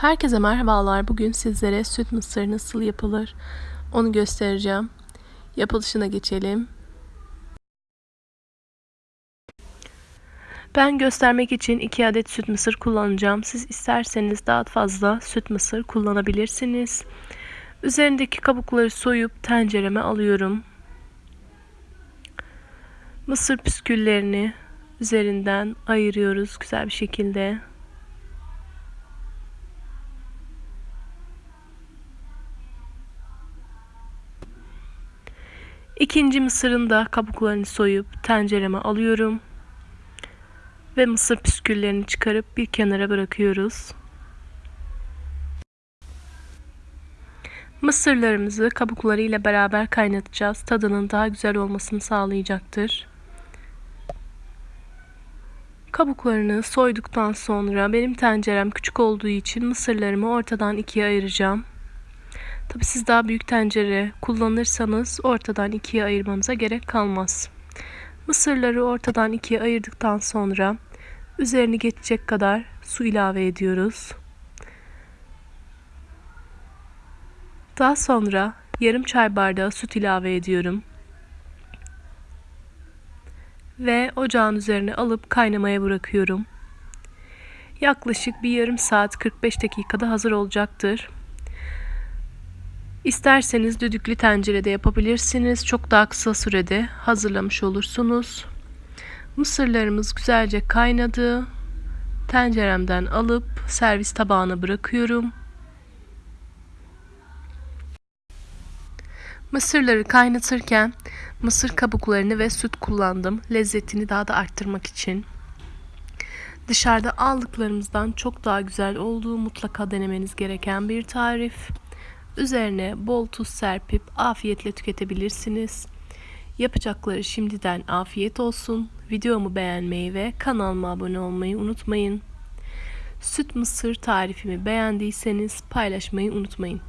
Herkese merhabalar. Bugün sizlere süt mısır nasıl yapılır onu göstereceğim. Yapılışına geçelim. Ben göstermek için 2 adet süt mısır kullanacağım. Siz isterseniz daha fazla süt mısır kullanabilirsiniz. Üzerindeki kabukları soyup tencereme alıyorum. Mısır püsküllerini üzerinden ayırıyoruz güzel bir şekilde. İkinci mısırın da kabuklarını soyup tencereme alıyorum. Ve mısır püsküllerini çıkarıp bir kenara bırakıyoruz. Mısırlarımızı kabuklarıyla beraber kaynatacağız. Tadının daha güzel olmasını sağlayacaktır. Kabuklarını soyduktan sonra benim tencerem küçük olduğu için mısırlarımı ortadan ikiye ayıracağım. Tabi siz daha büyük tencere kullanırsanız ortadan ikiye ayırmanıza gerek kalmaz. Mısırları ortadan ikiye ayırdıktan sonra üzerini geçecek kadar su ilave ediyoruz. Daha sonra yarım çay bardağı süt ilave ediyorum. Ve ocağın üzerine alıp kaynamaya bırakıyorum. Yaklaşık bir yarım saat 45 dakikada hazır olacaktır. İsterseniz düdüklü tencerede yapabilirsiniz. Çok daha kısa sürede hazırlamış olursunuz. Mısırlarımız güzelce kaynadı. Tenceremden alıp servis tabağına bırakıyorum. Mısırları kaynatırken mısır kabuklarını ve süt kullandım. Lezzetini daha da arttırmak için. Dışarıda aldıklarımızdan çok daha güzel olduğu mutlaka denemeniz gereken bir tarif. Üzerine bol tuz serpip afiyetle tüketebilirsiniz. Yapacakları şimdiden afiyet olsun. Videomu beğenmeyi ve kanalıma abone olmayı unutmayın. Süt mısır tarifimi beğendiyseniz paylaşmayı unutmayın.